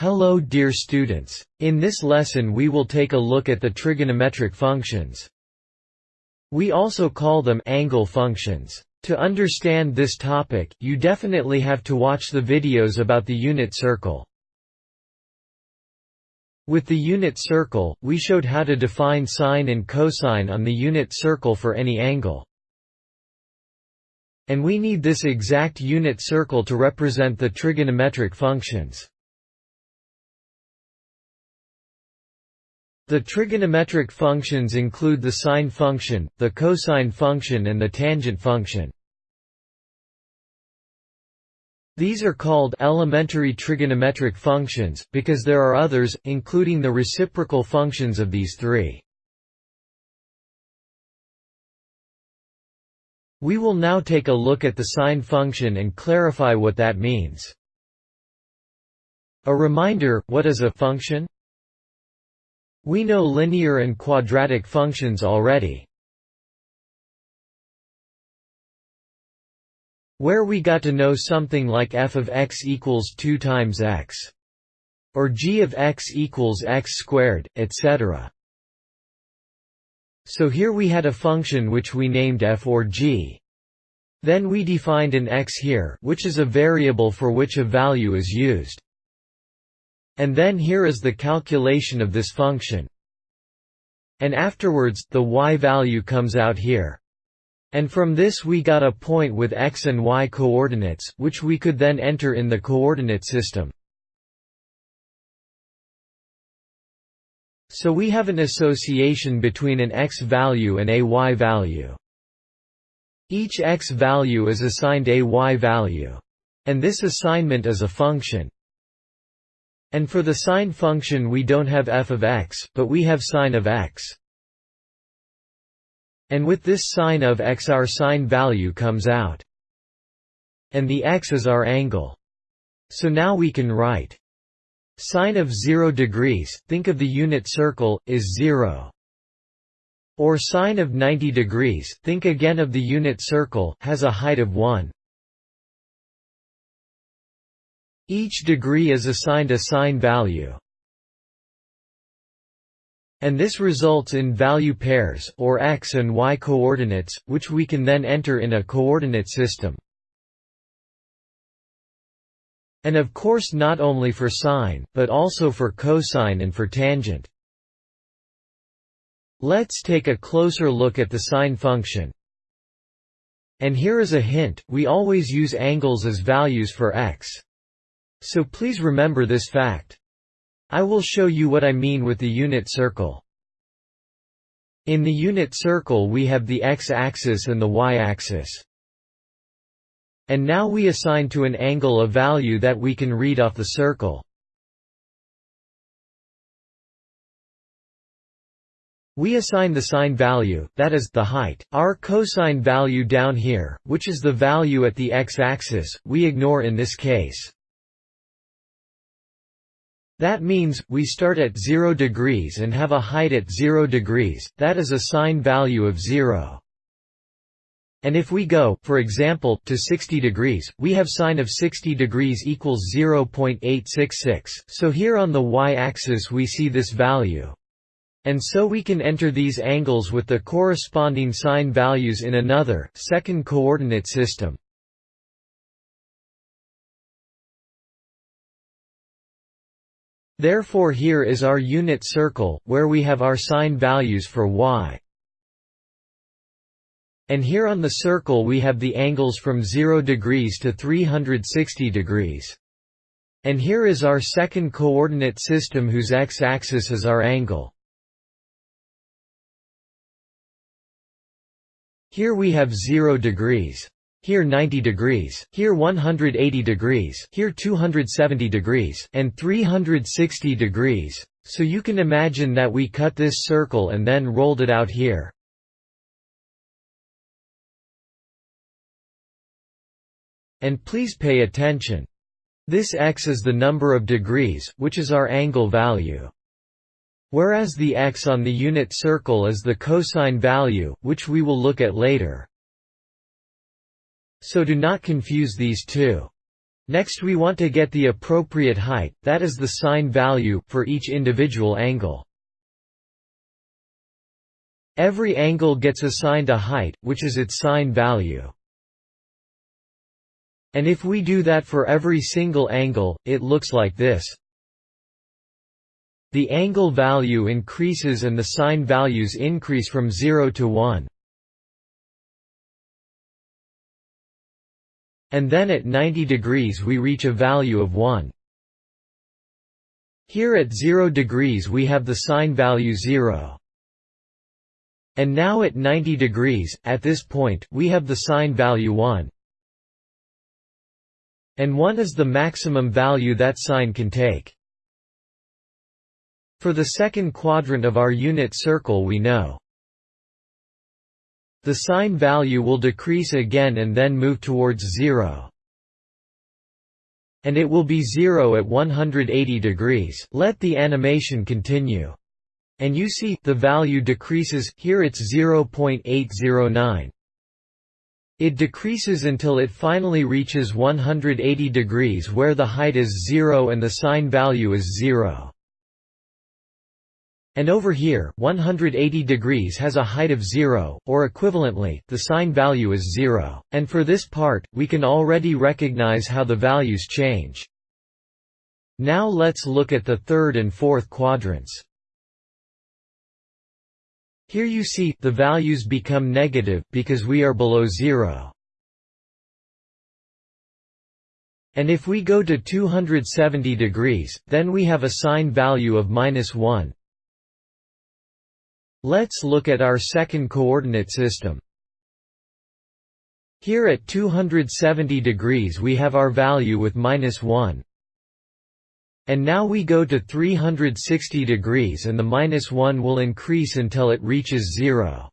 Hello dear students. In this lesson we will take a look at the trigonometric functions. We also call them angle functions. To understand this topic, you definitely have to watch the videos about the unit circle. With the unit circle, we showed how to define sine and cosine on the unit circle for any angle. And we need this exact unit circle to represent the trigonometric functions. The trigonometric functions include the sine function, the cosine function and the tangent function. These are called elementary trigonometric functions, because there are others, including the reciprocal functions of these three. We will now take a look at the sine function and clarify what that means. A reminder, what is a function? We know linear and quadratic functions already. Where we got to know something like f of x equals 2 times x. Or g of x equals x squared, etc. So here we had a function which we named f or g. Then we defined an x here which is a variable for which a value is used. And then here is the calculation of this function. And afterwards, the y value comes out here. And from this we got a point with x and y coordinates, which we could then enter in the coordinate system. So we have an association between an x value and a y value. Each x value is assigned a y value. And this assignment is a function. And for the sine function we don't have f of x, but we have sine of x. And with this sine of x our sine value comes out. And the x is our angle. So now we can write sine of 0 degrees, think of the unit circle, is 0. Or sine of 90 degrees, think again of the unit circle, has a height of 1. Each degree is assigned a sine value. And this results in value pairs, or x and y coordinates, which we can then enter in a coordinate system. And of course not only for sine, but also for cosine and for tangent. Let's take a closer look at the sine function. And here is a hint, we always use angles as values for x. So please remember this fact. I will show you what I mean with the unit circle. In the unit circle we have the x-axis and the y-axis. And now we assign to an angle a value that we can read off the circle. We assign the sine value, that is, the height, our cosine value down here, which is the value at the x-axis, we ignore in this case. That means, we start at 0 degrees and have a height at 0 degrees, that is a sine value of 0. And if we go, for example, to 60 degrees, we have sine of 60 degrees equals 0.866, so here on the y-axis we see this value. And so we can enter these angles with the corresponding sine values in another, second coordinate system. Therefore here is our unit circle, where we have our sine values for y. And here on the circle we have the angles from 0 degrees to 360 degrees. And here is our second coordinate system whose x-axis is our angle. Here we have 0 degrees here 90 degrees, here 180 degrees, here 270 degrees, and 360 degrees, so you can imagine that we cut this circle and then rolled it out here. And please pay attention. This x is the number of degrees, which is our angle value. Whereas the x on the unit circle is the cosine value, which we will look at later. So do not confuse these two. Next we want to get the appropriate height, that is the sine value, for each individual angle. Every angle gets assigned a height, which is its sine value. And if we do that for every single angle, it looks like this. The angle value increases and the sine values increase from 0 to 1. And then at 90 degrees we reach a value of 1. Here at 0 degrees we have the sine value 0. And now at 90 degrees, at this point, we have the sine value 1. And 1 is the maximum value that sine can take. For the second quadrant of our unit circle we know the sine value will decrease again and then move towards zero. And it will be zero at 180 degrees. Let the animation continue. And you see, the value decreases, here it's 0.809. It decreases until it finally reaches 180 degrees where the height is 0 and the sine value is 0. And over here, 180 degrees has a height of 0, or equivalently, the sine value is 0. And for this part, we can already recognize how the values change. Now let's look at the third and fourth quadrants. Here you see, the values become negative, because we are below 0. And if we go to 270 degrees, then we have a sine value of minus 1, Let's look at our second coordinate system. Here at 270 degrees we have our value with minus 1. And now we go to 360 degrees and the minus 1 will increase until it reaches 0.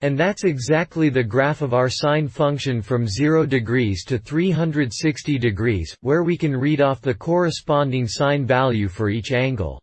And that's exactly the graph of our sine function from 0 degrees to 360 degrees, where we can read off the corresponding sine value for each angle.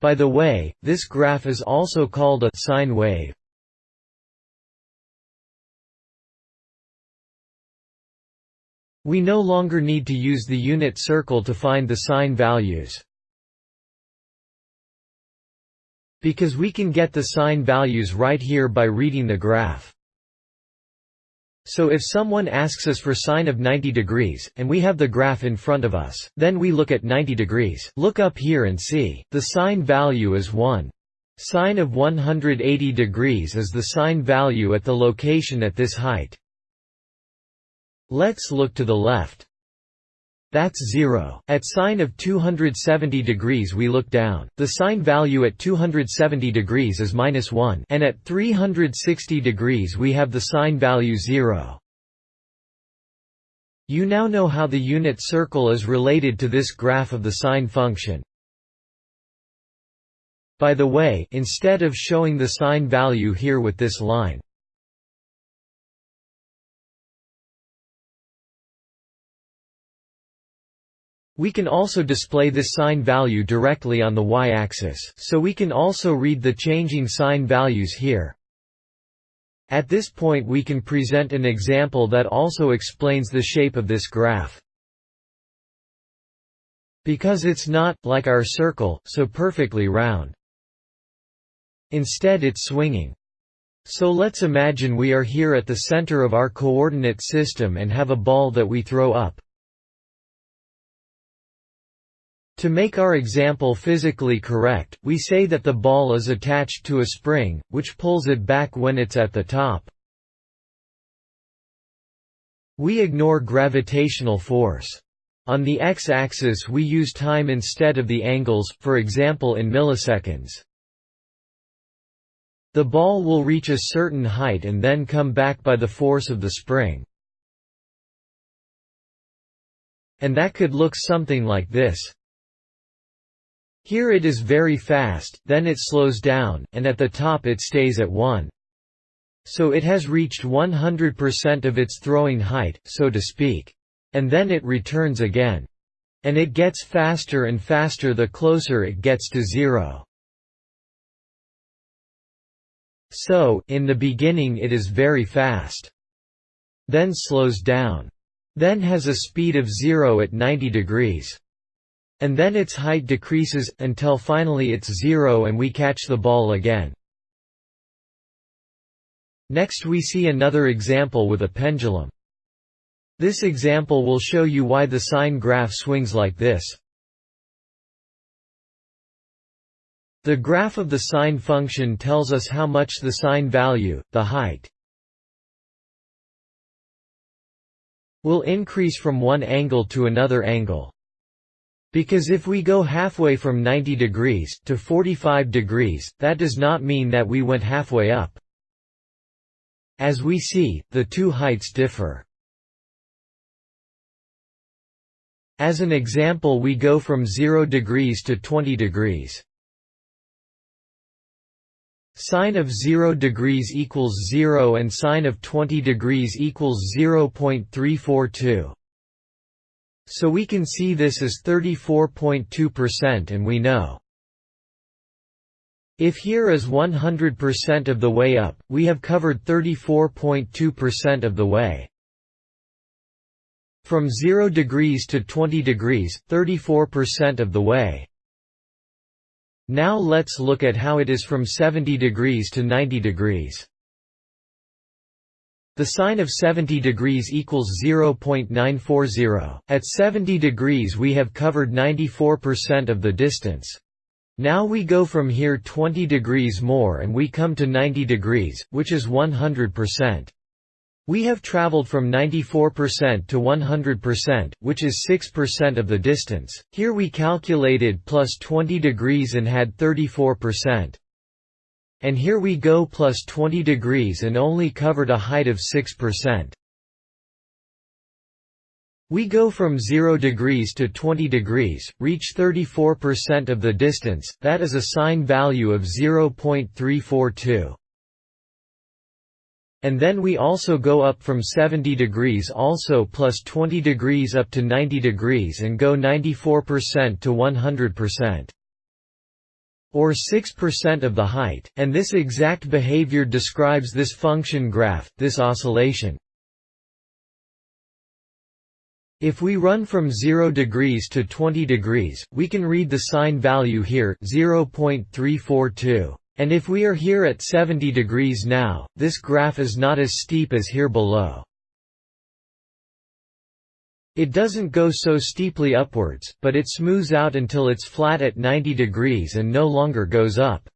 By the way, this graph is also called a sine wave. We no longer need to use the unit circle to find the sine values. Because we can get the sine values right here by reading the graph. So if someone asks us for sine of 90 degrees, and we have the graph in front of us, then we look at 90 degrees. Look up here and see. The sine value is 1. Sine of 180 degrees is the sine value at the location at this height. Let's look to the left. That's 0. At sine of 270 degrees we look down. The sine value at 270 degrees is minus 1 and at 360 degrees we have the sine value 0. You now know how the unit circle is related to this graph of the sine function. By the way, instead of showing the sine value here with this line, We can also display this sine value directly on the y-axis, so we can also read the changing sine values here. At this point we can present an example that also explains the shape of this graph. Because it's not, like our circle, so perfectly round. Instead it's swinging. So let's imagine we are here at the center of our coordinate system and have a ball that we throw up. To make our example physically correct, we say that the ball is attached to a spring, which pulls it back when it's at the top. We ignore gravitational force. On the x-axis we use time instead of the angles, for example in milliseconds. The ball will reach a certain height and then come back by the force of the spring. And that could look something like this. Here it is very fast, then it slows down, and at the top it stays at 1. So it has reached 100% of its throwing height, so to speak. And then it returns again. And it gets faster and faster the closer it gets to zero. So, in the beginning it is very fast. Then slows down. Then has a speed of 0 at 90 degrees. And then its height decreases, until finally it's 0 and we catch the ball again. Next we see another example with a pendulum. This example will show you why the sine graph swings like this. The graph of the sine function tells us how much the sine value, the height, will increase from one angle to another angle. Because if we go halfway from 90 degrees, to 45 degrees, that does not mean that we went halfway up. As we see, the two heights differ. As an example we go from 0 degrees to 20 degrees. Sine of 0 degrees equals 0 and sine of 20 degrees equals 0.342. So we can see this is 34.2% and we know. If here is 100% of the way up, we have covered 34.2% of the way. From 0 degrees to 20 degrees, 34% of the way. Now let's look at how it is from 70 degrees to 90 degrees. The sine of 70 degrees equals 0.940. At 70 degrees we have covered 94% of the distance. Now we go from here 20 degrees more and we come to 90 degrees, which is 100%. We have traveled from 94% to 100%, which is 6% of the distance. Here we calculated plus 20 degrees and had 34%. And here we go plus 20 degrees and only covered a height of 6%. We go from 0 degrees to 20 degrees, reach 34% of the distance, that is a sine value of 0.342. And then we also go up from 70 degrees also plus 20 degrees up to 90 degrees and go 94% to 100% or 6% of the height, and this exact behavior describes this function graph, this oscillation. If we run from 0 degrees to 20 degrees, we can read the sine value here 0.342. And if we are here at 70 degrees now, this graph is not as steep as here below. It doesn't go so steeply upwards, but it smooths out until it's flat at 90 degrees and no longer goes up.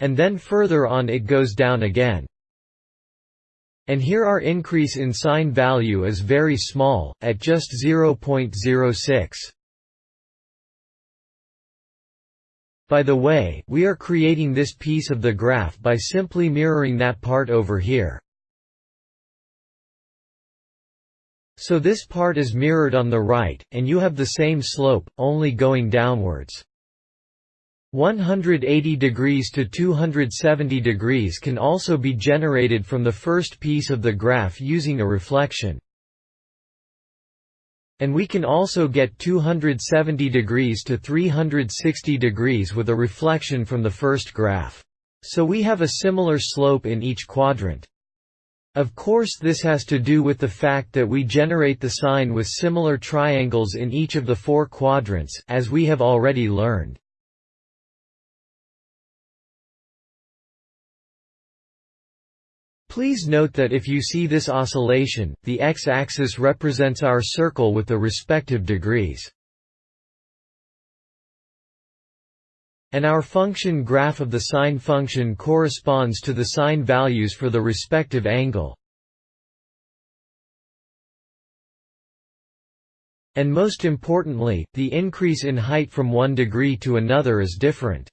And then further on it goes down again. And here our increase in sine value is very small, at just 0.06. By the way, we are creating this piece of the graph by simply mirroring that part over here. So this part is mirrored on the right, and you have the same slope, only going downwards. 180 degrees to 270 degrees can also be generated from the first piece of the graph using a reflection. And we can also get 270 degrees to 360 degrees with a reflection from the first graph. So we have a similar slope in each quadrant. Of course this has to do with the fact that we generate the sine with similar triangles in each of the four quadrants, as we have already learned. Please note that if you see this oscillation, the x-axis represents our circle with the respective degrees. And our function graph of the sine function corresponds to the sine values for the respective angle. And most importantly, the increase in height from one degree to another is different.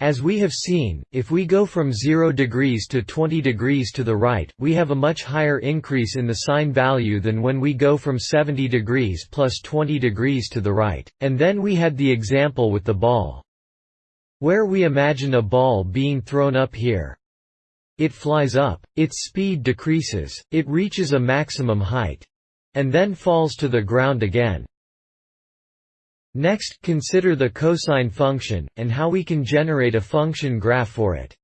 As we have seen, if we go from 0 degrees to 20 degrees to the right, we have a much higher increase in the sine value than when we go from 70 degrees plus 20 degrees to the right. And then we had the example with the ball. Where we imagine a ball being thrown up here. It flies up, its speed decreases, it reaches a maximum height. And then falls to the ground again. Next, consider the cosine function, and how we can generate a function graph for it.